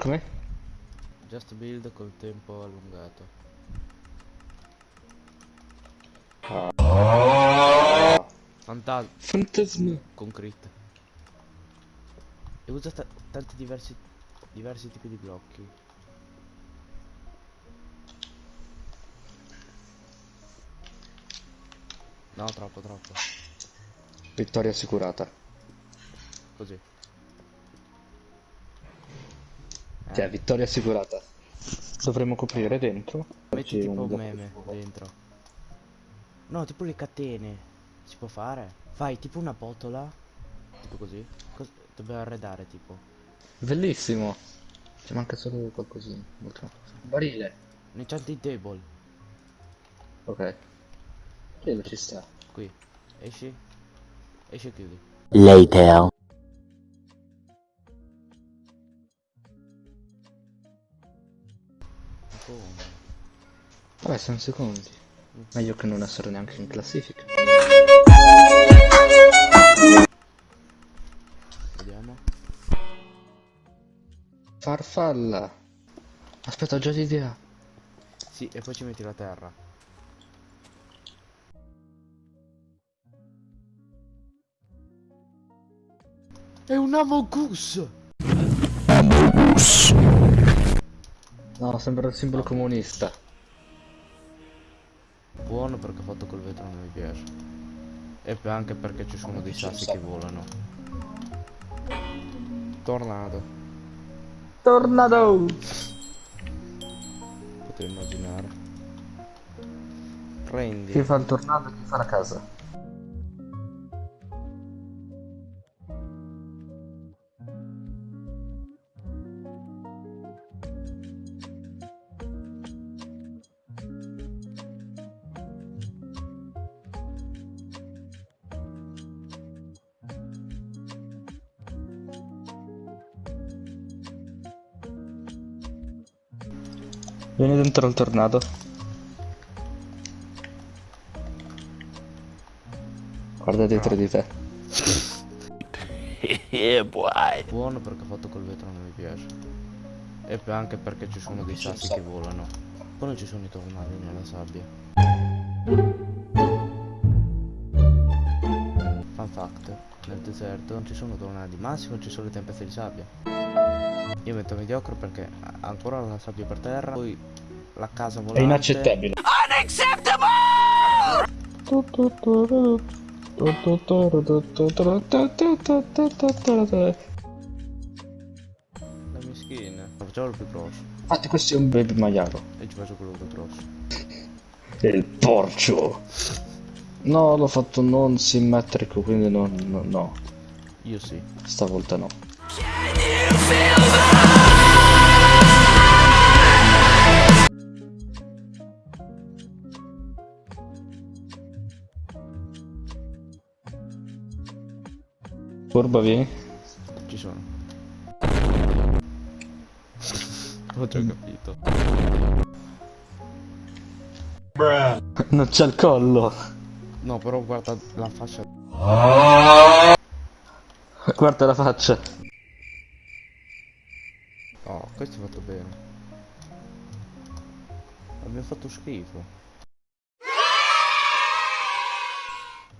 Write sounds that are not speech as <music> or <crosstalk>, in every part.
Come? Just build col tempo allungato. Fantasma Fantasma. con crit. E usa ta- tanti diversi diversi tipi di blocchi. No, troppo, troppo. Vittoria assicurata. Così. Cioè, vittoria assicurata. Dovremmo coprire dentro. metti tipo un un- meme dentro. No, tipo le catene. Si può fare? Fai tipo una botola. Tipo così. Cos- dobbiamo arredare tipo. Bellissimo. Ci manca solo qualcosina. Molto. Barile. Un enchanting table. Ok. Quello ci sta. Qui. Esci. Esci e chiudi. Later. Come? Vabbè, sono secondi. Meglio che non essere neanche in classifica. Vediamo. Farfalla. Aspetta, ho già l'idea. Sì, e poi ci metti la terra. È un Amogus! No, sembra il simbolo comunista. Buono perché fatto col vetro non mi piace. E anche perché ci sono dei sassi che volano. Tornado. Tornado! Potevo immaginare. Prendi. Chi fa il tornado e chi fa la casa? Vieni dentro il tornado. Guarda dietro di te. yeah, <laughs> boy. Buono perché fatto col vetro non mi piace. E poi anche perché ci sono dei sassi che volano. Poi non ci sono i tornadi nella sabbia. Nel deserto non ci sono tornadi, massimo ci sono le tempeste di sabbia. Io metto mediocre perché ancora la sabbia per terra, poi la casa volante. È inaccettabile. La mia skin. Facciamo il più grosso. Infatti questo è un baby maialo. E ci faccio quello più grosso. Il porcio. No, l'ho fatto non simmetrico, quindi non, no, no. Io sì. Stavolta no. Curva, vieni. Ci sono. Ho già capito. <laughs> Non c'è il collo. No, però guarda la faccia. Guarda la faccia. Oh, questo è fatto bene. Abbiamo fatto schifo.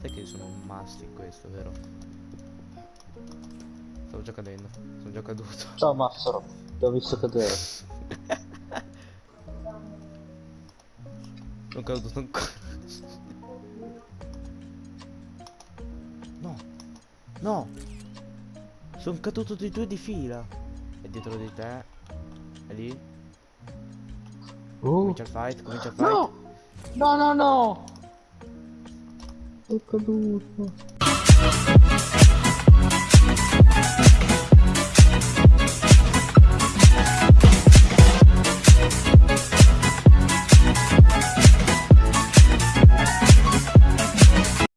Sai che sono un must in questo, vero? Stavo già cadendo. Sono già caduto. Ciao Massaro. Ti ho visto cadere. <laughs> Sono caduto ancora. No! Sono caduto di due di fila. E dietro di te. È lì. Oh. Comincia il fight, comincia il fight. No! No, no, no! Sono caduto.